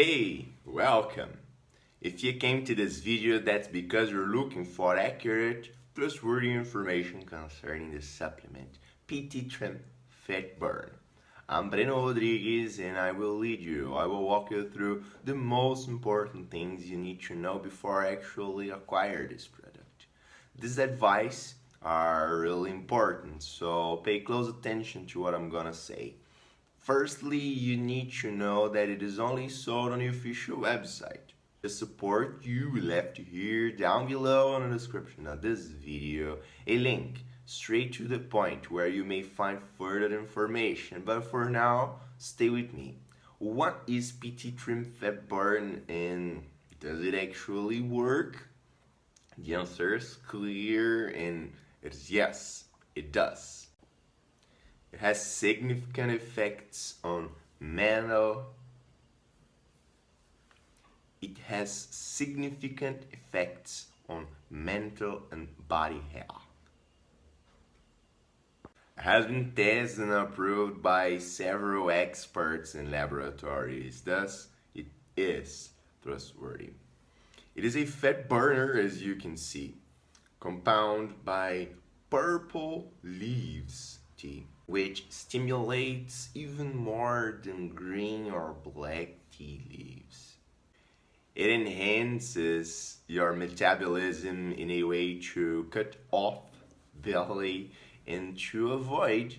Hey, welcome! If you came to this video, that's because you're looking for accurate, trustworthy information concerning the supplement PT Trim Fat Burn. I'm Breno Rodrigues and I will lead you. I will walk you through the most important things you need to know before actually acquire this product. This advice are really important, so pay close attention to what I'm gonna say. Firstly, you need to know that it is only sold on the official website. The support you left here down below in the description of this video a link straight to the point where you may find further information. But for now, stay with me. What is PT Trim Fat Burn and does it actually work? The answer is clear and it is yes, it does. It has significant effects on mental it has significant effects on mental and body health. It has been tested and approved by several experts and laboratories, thus it is trustworthy. It is a fat burner as you can see, compound by purple leaves tea, which stimulates even more than green or black tea leaves. It enhances your metabolism in a way to cut off belly and to avoid,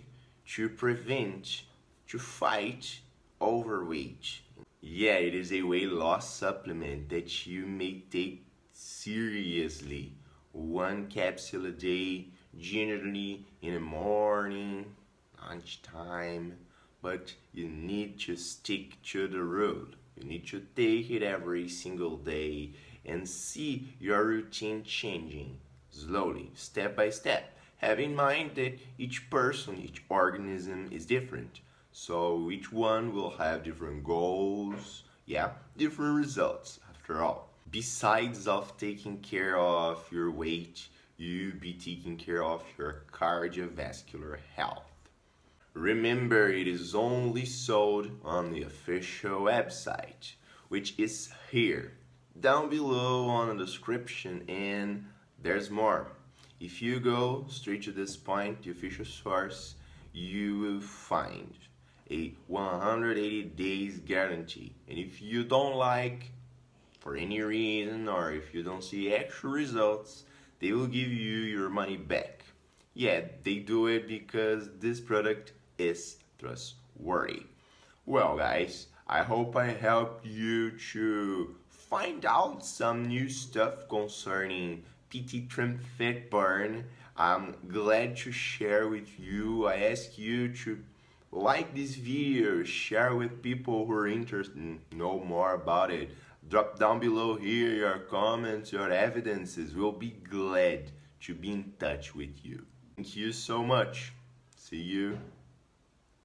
to prevent, to fight overweight. Yeah, it is a weight loss supplement that you may take seriously. One capsule a day, generally in the morning, lunchtime, but you need to stick to the rule. You need to take it every single day and see your routine changing slowly, step by step have in mind that each person, each organism is different. So each one will have different goals, yeah, different results after all. Besides of taking care of your weight, you be taking care of your cardiovascular health. Remember, it is only sold on the official website, which is here, down below on the description, and there's more. If you go straight to this point, the official source, you will find a 180 days guarantee. And if you don't like, for any reason, or if you don't see actual results, they will give you your money back. Yeah, they do it because this product is trustworthy. Well guys, I hope I helped you to find out some new stuff concerning PT Trim Fat Burn. I'm glad to share with you. I ask you to like this video, share with people who are interested know more about it. Drop down below here your comments, your evidences. We'll be glad to be in touch with you. Thank you so much. See you